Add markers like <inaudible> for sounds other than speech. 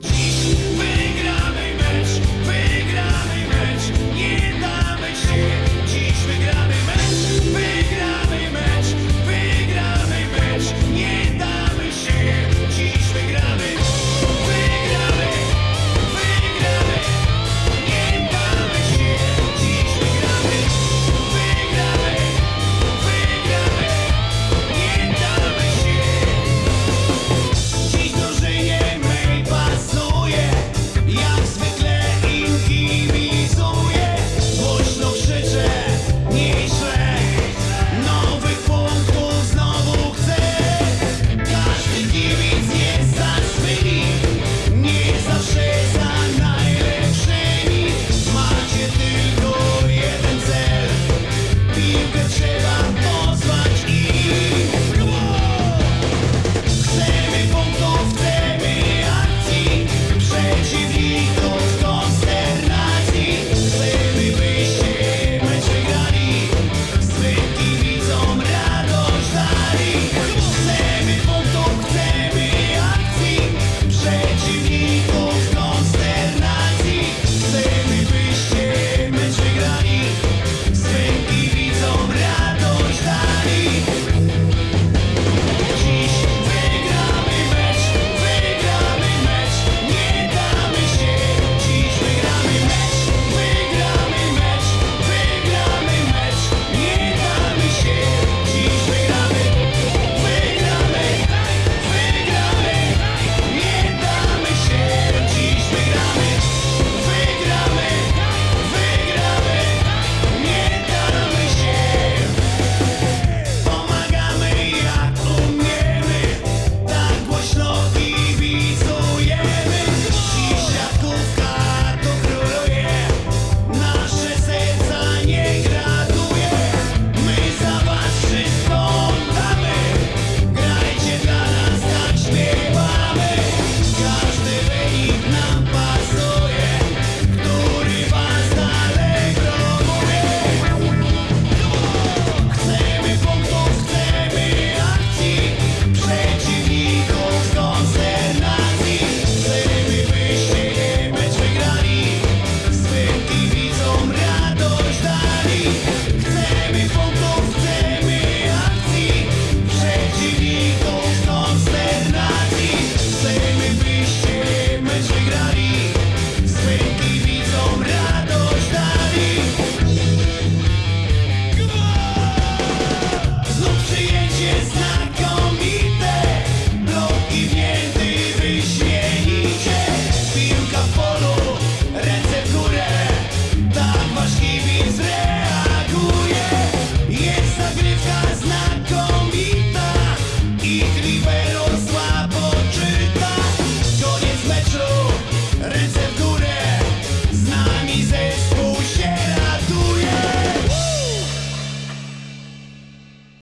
G <laughs> easy.